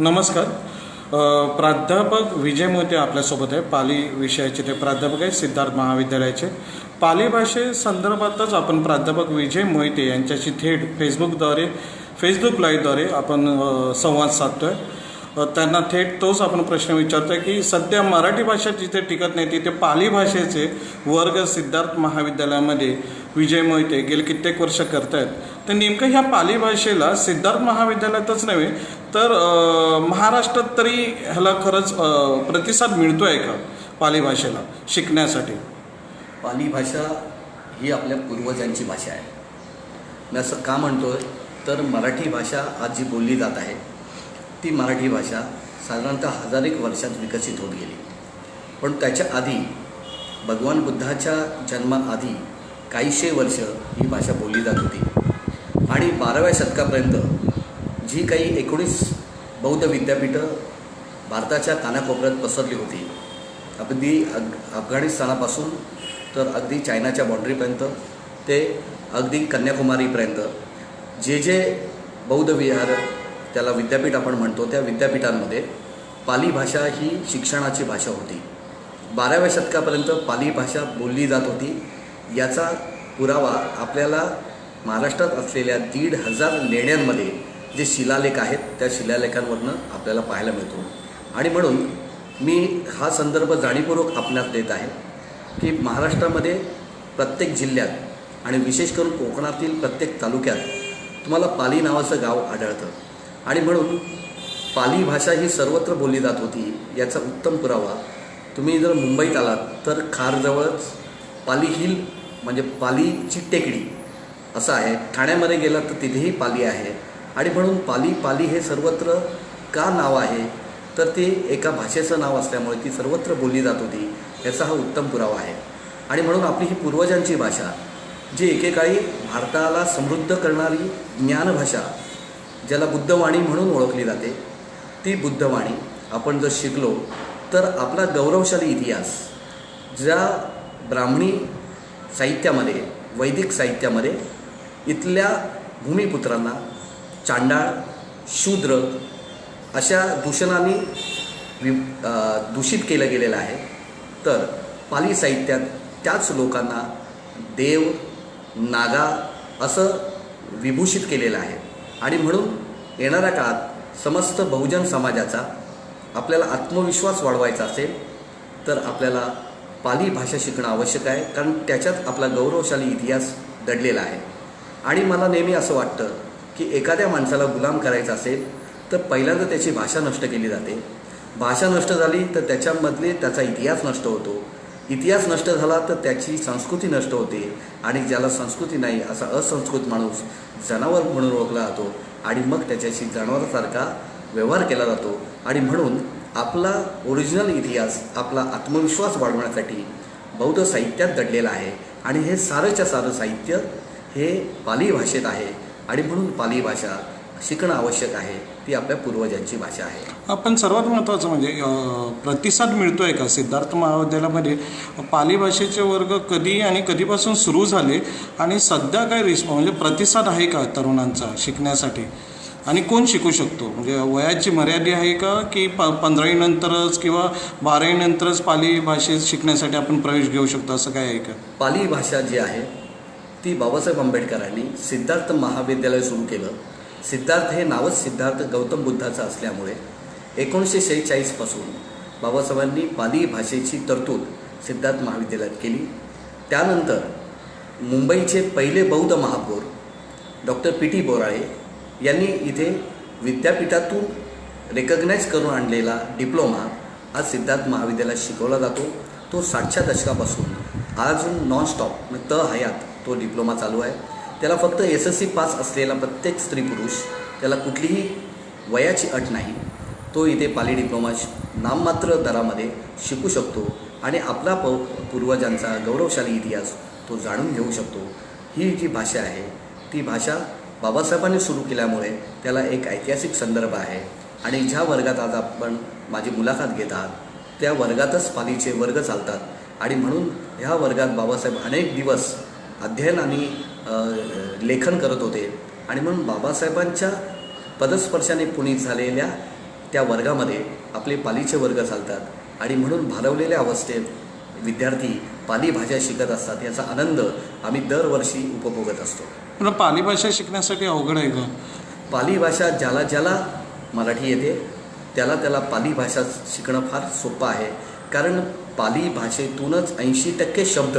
नमस्कार. प्राध्यापक विजय मोते आपल्यासोबत आहे. पाली विषयाचे ते प्राध्यापक आहे सिद्धार्थ महाविद्यालयाचे. पाली भाषे संदर्भातच आपण प्राध्यापक विजय मोहिते यांच्याशी थेट फेसबुकद्वारे फेसबुक लाईव्हद्वारे आपण संवाद साधतो आहे त्यांना थेट तोच आपण प्रश्न विचारतोय की सध्या मराठी भाषा जिथे टिकत नाही तिथे पाली भाषेचे वर्ग सिद्धार्थ महाविद्यालयामध्ये विजय मोहिते गेले कित्येक वर्ष करतायत. तर नेमकं ह्या पाली भाषेला सिद्धार्थ महाविद्यालयातच नव्हे तर महाराष्ट्रात तरी ह्याला खरंच प्रतिसाद मिळतो आहे का पाली भाषेला शिकण्यासाठी? पाली भाषा ही आपल्या पूर्वजांची भाषा आहे. मी असं का म्हणतोय? तर मराठी भाषा आज जी बोलली जात आहे ती मराठी भाषा साधारणतः हजार एक वर्षात विकसित होत गेली. पण त्याच्या आधी भगवान बुद्धाच्या जन्माआधी काहीशे वर्ष ही भाषा बोलली जात होती. आणि बाराव्या शतकापर्यंत जी काही एकोणीस बौद्ध विद्यापीठं भारताच्या कानाकोपऱ्यात पसरली होती अगदी अग अफगाणिस्तानापासून तर अगदी चायनाच्या बाँड्रीपर्यंत ते अगदी कन्याकुमारीपर्यंत. जे जे बौद्ध विहार त्याला विद्यापीठ आपण म्हणतो त्या विद्यापीठांमध्ये पाली भाषा ही शिक्षणाची भाषा होती. बाराव्या शतकापर्यंत पाली भाषा बोलली जात होती. याचा पुरावा आपल्याला महाराष्ट्रात असलेल्या दीड हजार लेण्यांमध्ये जे शिलालेख आहेत त्या शिलालेखांवरनं आपल्याला पाहायला मिळतो. आणि म्हणून मी हा संदर्भ जाणीवपूर्वक आपल्यात देत आहे की महाराष्ट्रामध्ये प्रत्येक जिल्ह्यात आणि विशेष करून कोकणातील प्रत्येक तालुक्यात तुम्हाला पाली नावाचं गाव आढळतं. आणि म्हणून पाली भाषा ही सर्वत्र बोलली जात होती याचा उत्तम पुरावा तुम्ही जर मुंबईत आलात तर खारजवळच पाली हिल म्हणजे पालीची टेकडी असं आहे. ठाण्यामध्ये गेलात तर तिथेही पाली आहे. आणि म्हणून पाली पाली हे सर्वत्र का नाव आहे? तर ते एका भाषेचं नाव असल्यामुळे ती सर्वत्र बोलली जात होती. याचा हा उत्तम पुरावा आहे. आणि म्हणून आपली ही पूर्वजांची भाषा जी एकेकाळी भारताला समृद्ध करणारी ज्ञानभाषा ज्याला बुद्धवाणी म्हणून ओळखली जाते ती बुद्धवाणी आपण जर शिकलो तर आपला गौरवशाली इतिहास ज्या ब्राह्मणी साहित्यामध्ये वैदिक साहित्यामध्ये इथल्या भूमिपुत्रांना चांडाळ शूद्र अशा दूषणांनी वि दूषित केलं गेलेलं आहे. तर पाली साहित्यात त्याच लोकांना देव नागा असं विभूषित केलेलं आहे. आणि म्हणून येणाऱ्या काळात समस्त बहुजन समाजाचा आपल्याला आत्मविश्वास वाढवायचा असेल तर आपल्याला पाली भाषा शिकणं आवश्यक आहे कारण त्याच्यात आपला गौरवशाली इतिहास दडलेला आहे. आणि मला नेहमी असं वाटतं की एखाद्या माणसाला गुलाम करायचा असेल तर पहिल्यांदा त्याची भाषा नष्ट केली जाते. भाषा नष्ट झाली तर त्याच्यामधले त्याचा इतिहास नष्ट होतो. इतिहास नष्ट झाला तर त्याची संस्कृती नष्ट होते. आणि ज्याला संस्कृती नाही असा असंस्कृत माणूस जनावर म्हणून ओळखला जातो. आणि मग त्याच्याशी जनावरासारखा व्यवहार केला जातो. आणि म्हणून आपला ओरिजिनल इतिहास आपला आत्मविश्वास वाढवण्यासाठी बौद्ध साहित्यात दडलेला आहे. आणि हे सारंच्या सारं साहित्य हे पाली भाषेत आहे. आणि म्हणून पाली भाषा शिकणं आवश्यक आहे ती आपल्या पूर्वजांची भाषा आहे. आपण सर्वात महत्त्वाचं म्हणजे प्रतिसाद मिळतोय का? सिद्धार्थ महाविद्यालयामध्ये पाली भाषेचे वर्ग कधी आणि कधीपासून सुरू झाले आणि सध्या काय रिस्प म्हणजे प्रतिसाद आहे का तरुणांचा शिकण्यासाठी? आणि कोण शिकू शकतो? म्हणजे वयाची मर्यादा आहे का की प पंधरावीनंतरच किंवा बारावीनंतरच पाली भाषेत शिकण्यासाठी आपण प्रवेश घेऊ शकतो? असं काय आहे का? पाली भाषा जी आहे ती बाबासाहेब आंबेडकरांनी सिद्धार्थ महाविद्यालय सुरू केलं. सिद्धार्थ हे नावच सिद्धार्थ गौतम बुद्धाचं असल्यामुळे एकोणीसशे शेहेचाळीसपासून बाबासाहेबांनी पाली भाषेची तरतूद सिद्धार्थ महाविद्यालयात केली. त्यानंतर मुंबईचे पहिले बौद्ध महापौर डॉक्टर पी टी बोराळे यांनी इथे विद्यापीठातून रेकग्नाईज करून आणलेला डिप्लोमा आज सिद्धार्थ महाविद्यालयात शिकवला जातो. तो साठच्या दशकापासून आज नॉनस्टॉप म्हणजे त हयात तो डिप्लोमा चालू आहे. त्याला फक्त एस एस सी पास असलेला प्रत्येक स्त्री पुरुष त्याला कुठलीही वयाची अट नाही. तो इथे पाली डिप्लोमा नाममात्र दरामध्ये शिकू शकतो आणि आपला प पूर्वजांचा गौरवशाली इतिहास तो जाणून घेऊ शकतो. ही जी भाषा आहे ती भाषा बाबासाहेबांनी सुरू केल्यामुळे त्याला एक ऐतिहासिक संदर्भ आहे. आणि ज्या वर्गात आज आपण माझी मुलाखत घेत आहात त्या वर्गातच पालीचे वर्ग चालतात. आणि म्हणून ह्या वर्गात बाबासाहेब अनेक दिवस अध्ययन आणि लेखन करत होते. आणि म्हणून बाबासाहेबांच्या पदस्पर्शाने पुनीत झालेल्या त्या वर्गामध्ये आपले पालीचे वर्ग चालतात. आणि म्हणून भालवलेल्या अवस्थेत विद्यार्थी पाली भाषा शिकत असतात याचा आनंद आम्ही दरवर्षी उपभोगत असतो. पण पाली भाषा शिकण्यासाठी अवघड आहे का? पाली भाषा ज्याला ज्याला मराठी येते त्याला त्याला पाली भाषा शिकणं फार सोपं आहे. कारण पाली भाषेतूनच ऐंशी टक्के शब्द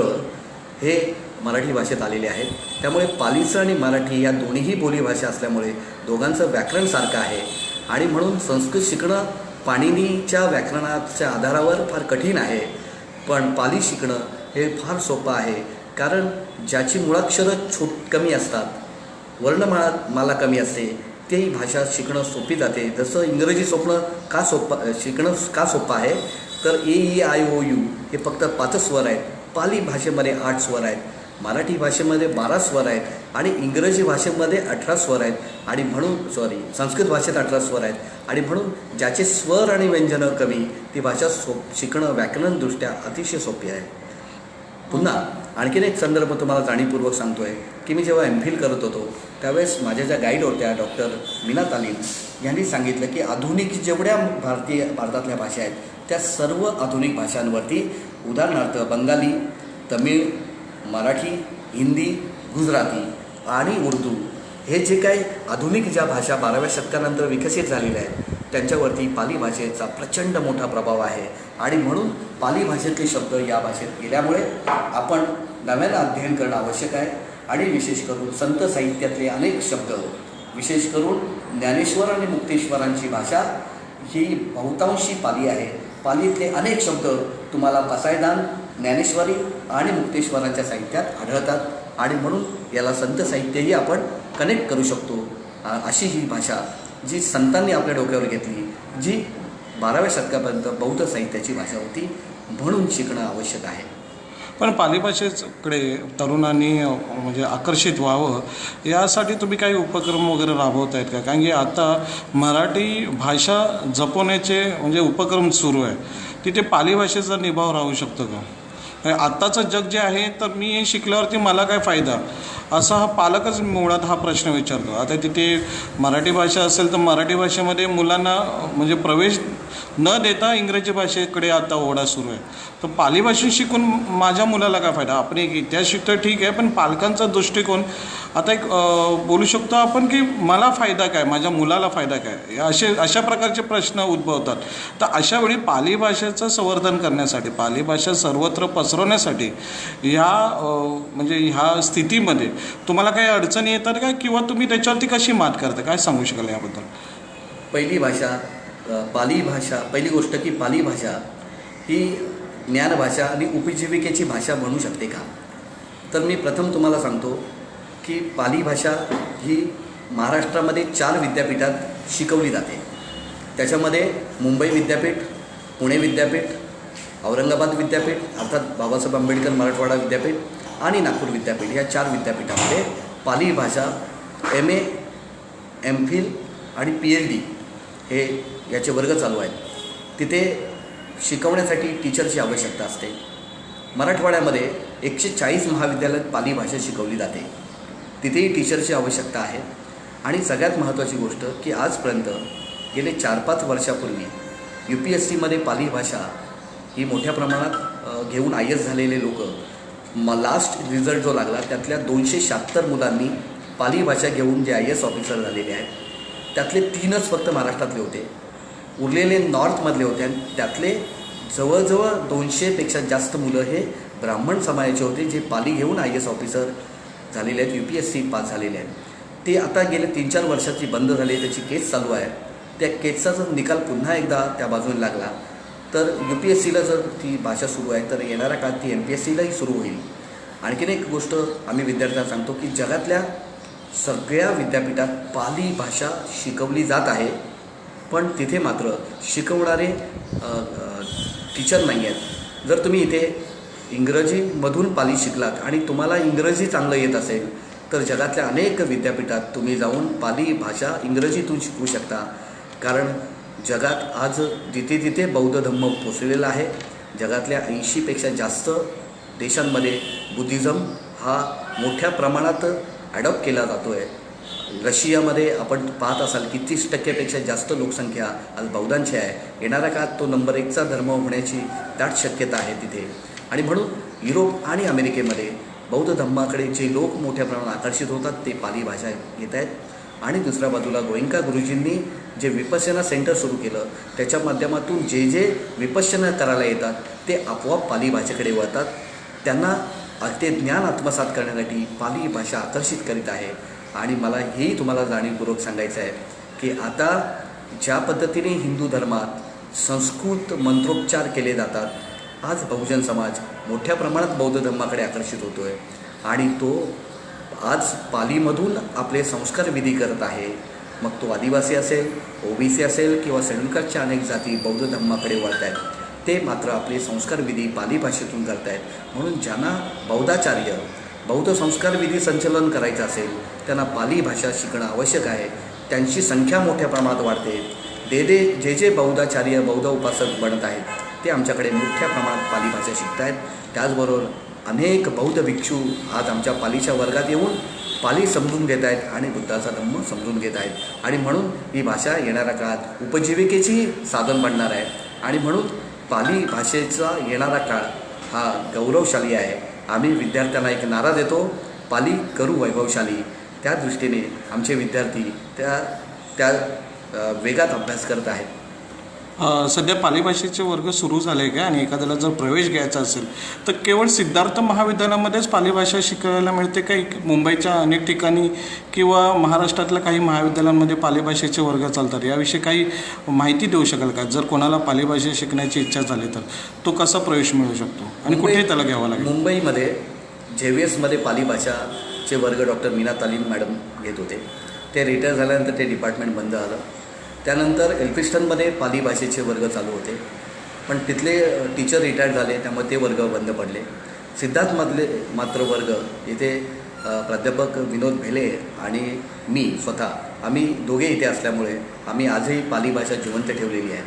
हे मराठी भाषेत आलेले आहेत. त्यामुळे पालीचं आणि मराठी या दोन्हीही बोलीभाषा असल्यामुळे दोघांचं व्याकरण सारखं आहे. आणि म्हणून संस्कृत शिकणं पाणिनीच्या व्याकरणाच्या आधारावर फार कठीण आहे. पण पाली शिकणं हे फार सोपं आहे. कारण ज्याची मुळाक्षरं छोट कमी असतात वर्णमाळा माला कमी असते तेही भाषा शिकणं सोपी जाते. जसं इंग्रजी सोपणं का सोपं शिकणं का सोपं आहे? तर A E I O U हे फक्त पाचच स्वर आहेत. पाली भाषेमध्ये आठ स्वर आहेत. मराठी भाषेमध्ये बारा स्वर आहेत आणि इंग्रजी भाषेमध्ये अठरा स्वर आहेत. आणि म्हणून सॉरी संस्कृत भाषेत अठरा स्वर आहेत. आणि म्हणून ज्याचे स्वर आणि व्यंजनं कमी ती भाषा सोप शिकणं व्याकरणदृष्ट्या अतिशय सोपी आहे. पुन्हा आणखीन एक संदर्भ तुम्हाला जाणीवपूर्वक सांगतो आहे की मी जेव्हा एम फिल करत होतो त्यावेळेस माझ्या ज्या गाईड होत्या डॉक्टर मीना तालीम यांनी सांगितलं की आधुनिक जेवढ्या भारतीय भारतातल्या भाषा आहेत त्या सर्व आधुनिक भाषांवरती उदाहरणार्थ बंगाली तमिळ मराठी हिंदी गुजराती आणि उर्दू हे जे काही आधुनिक ज्या भाषा बाराव्या शतकानंतर विकसित झालेल्या आहेत त्यांच्यावरती पाली भाषेचा प्रचंड मोठा प्रभाव आहे. आणि म्हणून पाली भाषेतले शब्द या भाषेत गेल्यामुळे आपण नव्यानं अध्ययन करणं आवश्यक आहे. आणि विशेष करून संत साहित्यातले अनेक शब्द विशेष करून ज्ञानेश्वर आणि मुक्तेश्वरांची भाषा ही बहुतांशी पाली आहे. पालीतले अनेक शब्द तुम्हाला पसायदान ज्ञानेश्वरी आणि मुक्तेश्वरांच्या साहित्यात आढळतात आणि म्हणून याला संत साहित्यही आपण कनेक्ट करू शकतो. अशी ही भाषा जी संतांनी आपल्या डोक्यावर घेतली जी बाराव्या शतकापर्यंत बौद्ध साहित्याची भाषा होती म्हणून शिकणं आवश्यक आहे. पण पाली भाषेकडे तरुणांनी म्हणजे आकर्षित व्हावं यासाठी तुम्ही काही उपक्रम वगैरे राबवत आहेत का? कारण की आता मराठी भाषा जपवण्याचे म्हणजे उपक्रम सुरू आहे. तिथे पाली भाषेचा निभाव राहू शकतो का? आत्ताचं जग जे आहे तर मी हे शिकल्यावरती मला काय फायदा? असा हा पालकच मुळात हा प्रश्न विचारतो. आता तिथे मराठी भाषा असेल तर मराठी भाषेमध्ये मुलांना म्हणजे प्रवेश न देता इंग्रजी भाषेकडे आता ओढा सुरू आहे. तर पाली भाषा शिकून माझ्या मुलाला काय फायदा? आपण एक इतिहास शिकतो ठीक आहे पण पालकांचा दृष्टिकोन आता एक बोलू शकतो आपण की मला फायदा काय? माझ्या मुलाला फायदा काय? असे अशा प्रकारचे प्रश्न उद्भवतात. तर अशा वेळी पाली भाषेचं संवर्धन करण्यासाठी पाली भाषा सर्वत्र पसरवण्यासाठी ह्या म्हणजे ह्या स्थितीमध्ये तुम्हाला काही अडचणी येतात का? किंवा तुम्ही त्याच्यावरती कशी मात करता? काय सांगू शकाल याबद्दल? पहिली भाषा पाली भाषा पहिली गोष्ट की पाली भाषा ही ज्ञानभाषा आणि उपजीविकेची भाषा म्हणू शकते का? तर मी प्रथम तुम्हाला सांगतो की पाली भाषा ही महाराष्ट्रामध्ये चार विद्यापीठात शिकवली जाते. त्याच्यामध्ये मुंबई विद्यापीठ पुणे विद्यापीठ औरंगाबाद विद्यापीठ अर्थात बाबासाहेब आंबेडकर मराठवाडा विद्यापीठ आणि नागपूर विद्यापीठ या चार विद्यापीठामध्ये पाली भाषा एम ए एम फिल आणि पी एच डी हे याचे वर्ग चालू आहेत. तिथे शिकवण्यासाठी टीचरची आवश्यकता असते. मराठवाड्यामध्ये एकशे चाळीस महाविद्यालयात पाली भाषा शिकवली जाते. तिथेही टीचरची आवश्यकता आहे. आणि सगळ्यात महत्त्वाची गोष्ट की आजपर्यंत गेले चार पाच वर्षापूर्वी यू पी एस सीमध्ये पाली भाषा ही मोठ्या प्रमाणात घेऊन आय एस झालेले लोक म लास्ट रिझल्ट जो लागला त्यातल्या दोनशे शहात्तर मुलांनी पाली भाषा घेऊन जे आय एस ऑफिसर झालेले आहेत त्यातले तीनच फक्त महाराष्ट्रातले होते. उरलेले नॉर्थमधले होते आणि त्यातले जवळजवळ दोनशेपेक्षा जास्त मुलं हे ब्राह्मण समाजाचे होते जे पाली घेऊन आय एस ऑफिसर झालेले आहेत U P S C pass झालेले आहेत. ते आता गेले तीन चार वर्षाची बंद झाली त्याची केस चालू आहे. त्या केसचा जर निकाल पुन्हा एकदा त्या बाजूने लागला तर यू पी एस सीला जर ती भाषा सुरू आहे तर येणाऱ्या काळात ती एम पी एस सीलाही सुरू होईल. आणखीन एक गोष्ट आम्ही विद्यार्थ्यांना सांगतो की जगातल्या सगळ्या विद्यापीठात पाली भाषा शिकवली जात आहे. पण तिथे मात्र शिकवणारे टीचर नाही आहेत. जर तुम्ही इथे इंग्रजीमधून पाली शिकलात आणि तुम्हाला इंग्रजी चांगलं येत असेल तर जगातल्या अनेक विद्यापीठात तुम्ही जाऊन पाली भाषा इंग्रजीतून शिकू शकता. कारण जगात आज जिथे तिथे बौद्ध धम्म पोचलेला आहे जगातल्या ऐंशीपेक्षा जास्त देशांमध्ये बुद्धिझम हा मोठ्या प्रमाणात ॲडॉप्ट केला जातो आहे रशियामध्ये आपण पाहत असाल की तीस टक्क्यापेक्षा जास्त लोकसंख्या आज बौद्धांची आहे. येणाऱ्या काळात तो नंबर एकचा धर्म होण्याची दाट शक्यता आहे तिथे. आणि म्हणून युरोप आणि अमेरिकेमध्ये बौद्ध धर्माकडे जे लोक मोठ्या प्रमाणात आकर्षित होतात ते पाली भाषा घेत आहेत. आणि दुसऱ्या बाजूला गोयंका गुरुजींनी जे विपश्यना सेंटर सुरू केलं त्याच्या माध्यमातून जे जे विपश्यना करायला येतात ते आपोआप पाली भाषेकडे वळतात. त्यांना ते ज्ञान आत्मसात करण्यासाठी पाली भाषा आकर्षित करीत आहे. आणि मला हेही तुम्हाला जाणीवपूर्वक सांगायचं आहे की आता ज्या पद्धतीने हिंदू धर्मात संस्कृत मंत्रोच्चार केले जातात आज बहुजन समाज मोठ्या प्रमाणात बौद्ध धर्माकडे आकर्षित होतो आहे आणि तो आज पालीमधून आपले संस्कार विधी करत आहे. मग तो आदिवासी असेल ओबीसी असेल किंवा सेडुलकरच्या अनेक जाती बौद्ध धर्माकडे वळत आहेत ते मात्र आपले संस्कार विधी पाली भाषेतून करत आहेत म्हणून ज्यांना बौद्धाचार्य बौद्ध संस्कार विधी संचलन करायचं असेल त्यांना पाली भाषा शिकणं आवश्यक आहे. त्यांची संख्या मोठ्या प्रमाणात वाढते. दे दे जे जे बौद्धाचार्य बौद्ध उपासक बनत आहेत ते आमच्याकडे मोठ्या प्रमाणात पाली भाषा शिकत आहेत त्याचबरोबर अनेक बौद्ध भिक्षू आज आमच्या पालीच्या वर्गात येऊन पाली समजून घेत आहेत आणि बुद्धाचा धम्म समजून घेत आहेत आणि म्हणून ही भाषा येणाऱ्या काळात उपजीविकेची साधन बनणार आहे. आणि म्हणून पाली भाषेचा येणारा काळ हा गौरवशाली आहे. आम्ही विद्यार्थ्यांना एक नारा देतो. पाली करू वैभवशाली. त्या दृष्टीने आमचे विद्यार्थी त्या त्या वेगात अभ्यास करत आहेत. सध्या पाली भाषेचे वर्ग सुरू झाले का आणि एखाद्याला जर प्रवेश घ्यायचा असेल तर केवळ सिद्धार्थ महाविद्यालयामध्येच पाली भाषा शिकायला मिळते काही मुंबईच्या अनेक ठिकाणी किंवा महाराष्ट्रातल्या काही महाविद्यालयांमध्ये पाली भाषेचे वर्ग चालतात? याविषयी काही माहिती देऊ शकाल का? जर कोणाला पाली भाषा शिकण्याची इच्छा झाली तर तो कसा प्रवेश मिळू शकतो? आणि कुठे त्याला घ्यावा लागेल. मुंबईमध्ये जे व्ही एसमध्ये पाली भाषाचे वर्ग डॉक्टर मीना तालीम मॅडम घेत होते. ते रिटायर झाल्यानंतर ते डिपार्टमेंट बंद झालं. त्यानंतर एल्फिस्टनमध्ये पाली भाषेचे वर्ग चालू होते. पण तिथले टीचर रिटायर झाले त्यामुळे ते वर्ग बंद पडले. सिद्धार्थमधले मात्र वर्ग इथे प्राध्यापक विनोद भेले आणि मी स्वतः. आम्ही दोघे इथे असल्यामुळे आम्ही आजही पाली भाषा जिवंत ठेवलेली आहे.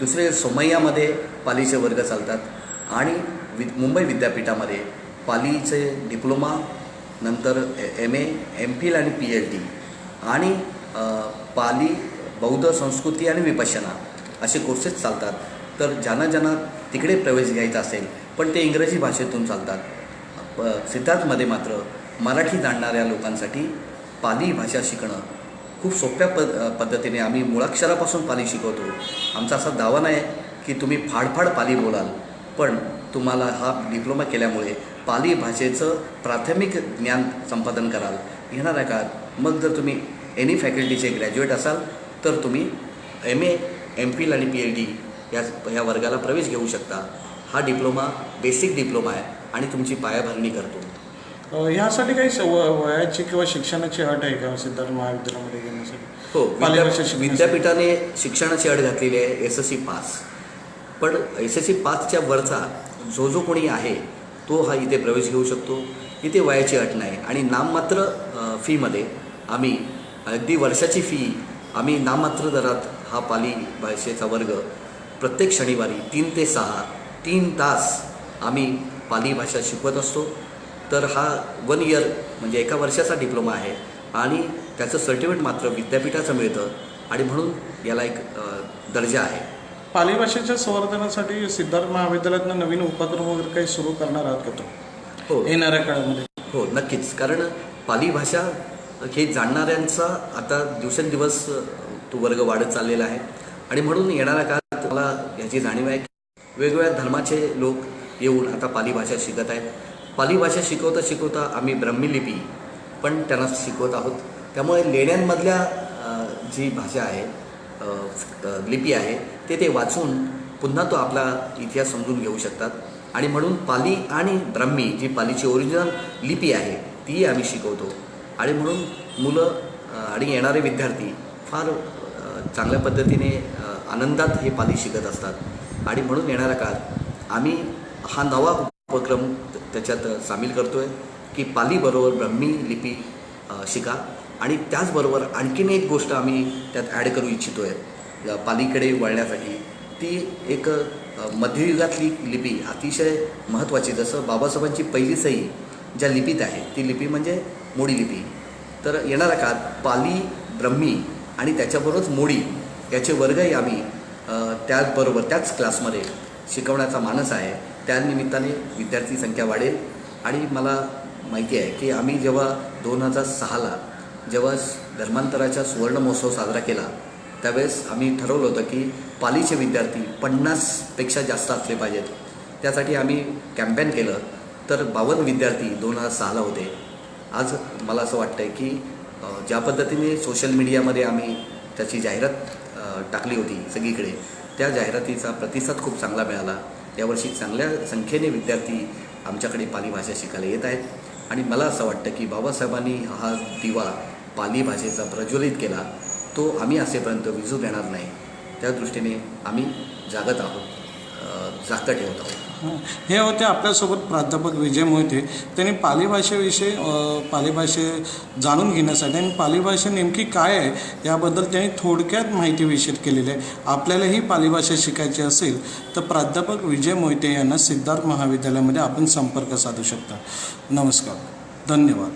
दुसरे सोमय्यामध्ये पालीचे वर्ग चालतात आणि वि मुंबई विद्यापीठामध्ये पालीचे डिप्लोमा नंतर एम ए एम फिल आणि पी एच डी. आणि पाली बौद्ध संस्कृती आणि विपश्यना असे कोर्सेस चालतात. तर ज्यांना ज्यांना तिकडे प्रवेश घ्यायचा असेल पण ते इंग्रजी भाषेतून चालतात. सिद्धार्थमध्ये मात्र मराठी जाणणाऱ्या लोकांसाठी पाली भाषा शिकणं खूप सोप्या पद पद्धतीने आम्ही मुळाक्षरापासून पाली शिकवतो. आमचा असा दावा नाही की तुम्ही फाडफाड पाली बोलाल पण तुम्हाला हा डिप्लोमा केल्यामुळे पाली भाषेचं प्राथमिक ज्ञान संपादन कराल. येणाऱ्या काळात मग जर तुम्ही एनी फॅकल्टीचे ग्रॅज्युएट असाल तर तुम्ही एम ए एम फिल आणि पी एच डी या या वर्गाला प्रवेश घेऊ शकता. हा डिप्लोमा बेसिक डिप्लोमा आहे आणि तुमची पायाभरणी करतो. ह्यासाठी काही वयाची किंवा शिक्षणाची अट आहे का सिद्धार्थ महाविद्यालयामध्ये घेण्यासाठी? हो. विद्यापीठाने शिक्षणाची अट घातलेली आहे एस एस सी पास पण एस एस सी पासच्या वरचा जो जो कोणी आहे तो हा इथे प्रवेश घेऊ शकतो. इथे वयाची अट नाही. आणि नाममात्र फीमध्ये आम्ही अगदी वर्षाची फी आम्ही नाममात्र दरात हा पाली भाषेचा वर्ग प्रत्येक शनिवारी तीन ते सहा तीन तास आम्ही पाली भाषा शिकवत असतो. तर हा वन इयर म्हणजे एका वर्षाचा डिप्लोमा आहे आणि त्याचं सर्टिफिकेट मात्र विद्यापीठाचं मिळतं आणि म्हणून याला एक दर्जा आहे. पाली भाषेच्या संवर्धनासाठी सिद्धार्थ महाविद्यालयातनं नवीन उपक्रम वगैरे काही सुरू करणार आहात का तो हो. येणाऱ्या काळामध्ये. हो नक्कीच. कारण पाली भाषा हे जाणणाऱ्यांचा आता दिवसेंदिवस तो वर्ग वाढत चाललेला आहे. आणि म्हणून येणाऱ्या काळात मला याची जाणीव आहे की वेगवेगळ्या धर्माचे लोक येऊन आता पाली भाषा शिकत आहेत. पाली भाषा शिकवता शिकवता आम्ही ब्रह्मी लिपी पण त्यांना शिकवत आहोत. त्यामुळे लेण्यांमधल्या जी भाषा आहे लिपी आहे ते ते वाचून पुन्हा तो आपला इतिहास समजून घेऊ शकतात. आणि म्हणून पाली आणि ब्राह्मी जी पालीची ओरिजिनल लिपी आहे ती आम्ही शिकवतो. आणि म्हणून मुलं आणि येणारे विद्यार्थी फार चांगल्या पद्धतीने आनंदात हे पाली शिकत असतात. आणि म्हणून येणाऱ्या काळात आम्ही हा नवा उपक्रम त्याच्यात सामील करतो आहे की पालीबरोबर ब्रह्मी लिपी शिका. आणि त्याचबरोबर आणखीन एक गोष्ट आम्ही त्यात ॲड करू इच्छितो आहे पालीकडे वळण्यासाठी. ती एक मध्ययुगातली लिपी अतिशय महत्त्वाची. जसं बाबासाहेबांची पहिली सही ज्या लिपीत आहे ती लिपी म्हणजे मोडी लिपी. तर येणाऱ्या काळात पाली ब्रह्मी आणि त्याच्याबरोबरच मोडी याचे वर्गही आम्ही त्याचबरोबर त्याच क्लासमध्ये शिकवण्याचा मानस आहे. त्यानिमित्ताने विद्यार्थी संख्या वाढेल. आणि मला माहिती आहे की आम्ही जेव्हा दोन हजार सहाला जेव्हा धर्मांतराचा सुवर्ण महोत्सव साजरा केला त्यावेळेस आम्ही ठरवलं होतं की पालीचे विद्यार्थी पन्नासपेक्षा जास्त असले पाहिजेत. त्यासाठी आम्ही कॅम्पेन केलं. तर बावन्न विद्यार्थी दोन हजार सहाला होते. आज मला असं वाटतं आहे की ज्या पद्धतीने सोशल मीडियामध्ये आम्ही त्याची जाहिरात टाकली होती सगळीकडे त्या जाहिरातीचा प्रतिसाद खूप चांगला मिळाला. यावर्षी चांगल्या संख्येने विद्यार्थी आमच्याकडे पाली भाषा शिकायला येत आहेत. आणि मला असं वाटतं की बाबासाहेबांनी हा दिवा पाली भाषेचा प्रज्वलित केला तो आम्ही असेपर्यंत विजू देणार नाही. त्या दृष्टीने आम्ही जागत आहोत जागत ठेवत आहोत. हे होते आपल्यासोबत प्राध्यापक विजय मोहिते. त्यांनी पाली भाषेविषयी पाली भाषे जाणून घेण्यासाठी आणि पाली भाषा नेमकी काय आहे याबद्दल त्यांनी थोडक्यात माहिती विषयित केलेली आहे. आपल्यालाही पाली भाषा शिकायची असेल तर प्राध्यापक विजय मोहिते यांना सिद्धार्थ महाविद्यालयामध्ये आपण संपर्क साधू शकता. नमस्कार. धन्यवाद.